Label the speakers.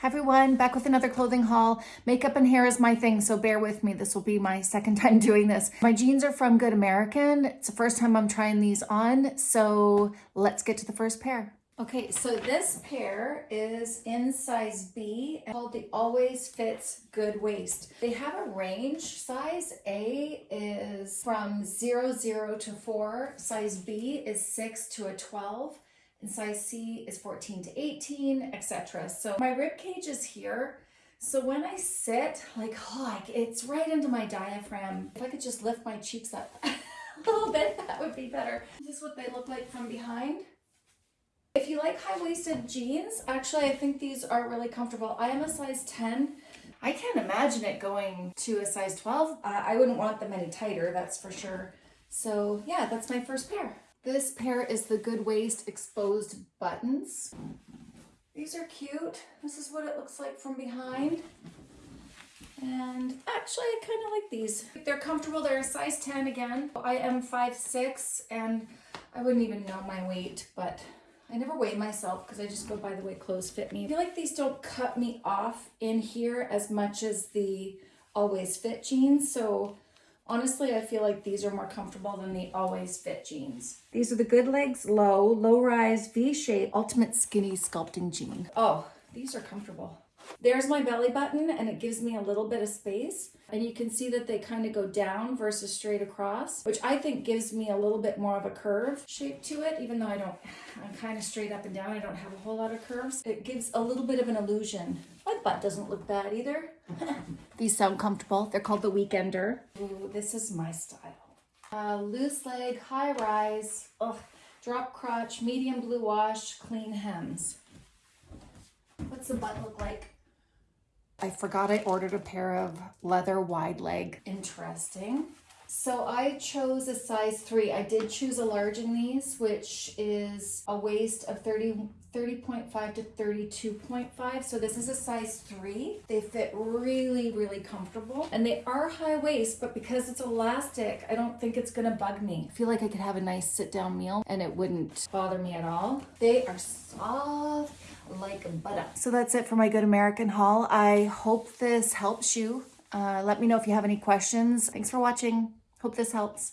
Speaker 1: Hi everyone, back with another clothing haul. Makeup and hair is my thing, so bear with me. This will be my second time doing this. My jeans are from Good American. It's the first time I'm trying these on, so let's get to the first pair. Okay, so this pair is in size B called the Always Fits Good Waist. They have a range. Size A is from 0, 0 to 4. Size B is 6 to a 12 and size C is 14 to 18, etc. So my rib cage is here. So when I sit, like, oh, like it's right into my diaphragm. If I could just lift my cheeks up a little bit, that would be better. This is what they look like from behind. If you like high-waisted jeans, actually I think these are really comfortable. I am a size 10. I can't imagine it going to a size 12. Uh, I wouldn't want them any tighter, that's for sure. So yeah, that's my first pair. This pair is the Good Waist Exposed Buttons. These are cute. This is what it looks like from behind. And actually, I kind of like these. They're comfortable. They're a size 10 again. I am 5'6", and I wouldn't even know my weight, but I never weigh myself because I just go by the way clothes fit me. I feel like these don't cut me off in here as much as the Always Fit jeans. So Honestly, I feel like these are more comfortable than the Always Fit jeans. These are the Good Legs Low, Low Rise V-Shape Ultimate Skinny Sculpting Jean. Oh, these are comfortable. There's my belly button and it gives me a little bit of space. And you can see that they kind of go down versus straight across, which I think gives me a little bit more of a curve shape to it, even though I don't, I'm kind of straight up and down. I don't have a whole lot of curves. It gives a little bit of an illusion. My butt doesn't look bad either. These sound comfortable. They're called the Weekender. Ooh, this is my style. Uh, loose leg, high rise, ugh, drop crotch, medium blue wash, clean hems. What's the butt look like? I forgot I ordered a pair of leather wide leg. Interesting. So I chose a size three. I did choose a large in these, which is a waist of 30, 30.5 to 32.5. So this is a size three. They fit really, really comfortable and they are high waist, but because it's elastic, I don't think it's gonna bug me. I feel like I could have a nice sit down meal and it wouldn't bother me at all. They are soft like butter. So that's it for my Good American haul. I hope this helps you. Uh, let me know if you have any questions. Thanks for watching. Hope this helps.